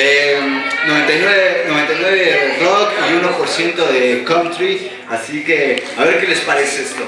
Eh, 99, 99 rock y 1% de country, así que a ver qué les parece esto.